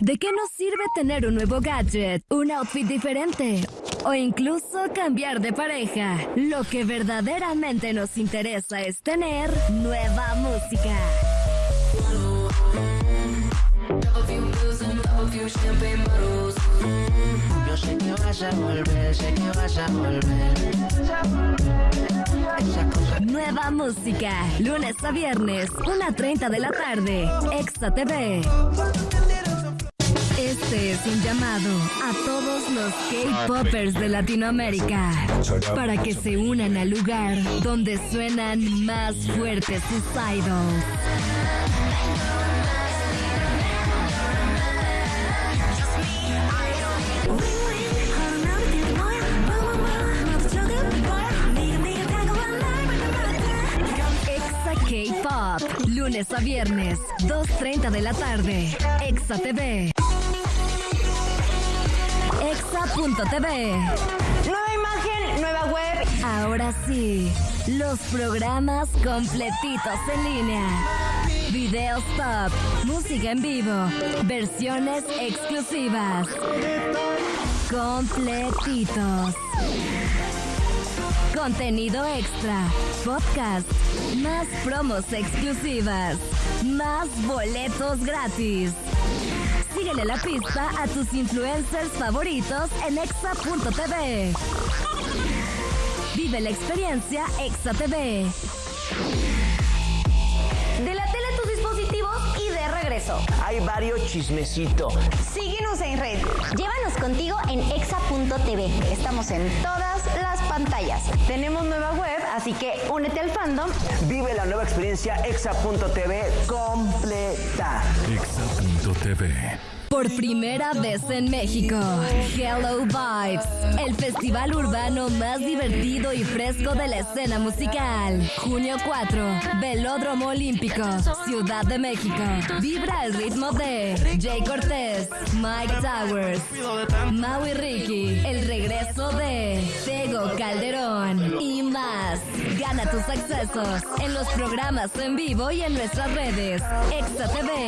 ¿De qué nos sirve tener un nuevo gadget, un outfit diferente o incluso cambiar de pareja? Lo que verdaderamente nos interesa es tener nueva música. Vas a volver, sé que vas a volver. Nueva música, lunes a viernes, 1.30 de la tarde, Exa TV. Este es un llamado a todos los K-Poppers de Latinoamérica para que se unan al lugar donde suenan más fuertes sus idols. Lunes a viernes, 2.30 de la tarde, Exa TV. Exa.tv. Nueva imagen, nueva web. Ahora sí, los programas completitos en línea. Videos top, música en vivo, versiones exclusivas. Completitos. Contenido extra, podcast, más promos exclusivas, más boletos gratis. Síguele la pista a tus influencers favoritos en exa.tv. Vive la experiencia Exa Hay varios chismecitos. Síguenos en red. Llévanos contigo en exa.tv. Estamos en todas las pantallas. Tenemos nueva web, así que únete al fandom. Vive la nueva experiencia exa.tv completa. Exa.tv. Por primera vez en México, Hello Vibes, el festival urbano más divertido y fresco de la escena musical. Junio 4, Velódromo Olímpico, Ciudad de México. Vibra el ritmo de Jay Cortés, Mike Towers, Maui Ricky, el regreso de Tego Calderón y más. Gana tus accesos en los programas en vivo y en nuestras redes. Exa TV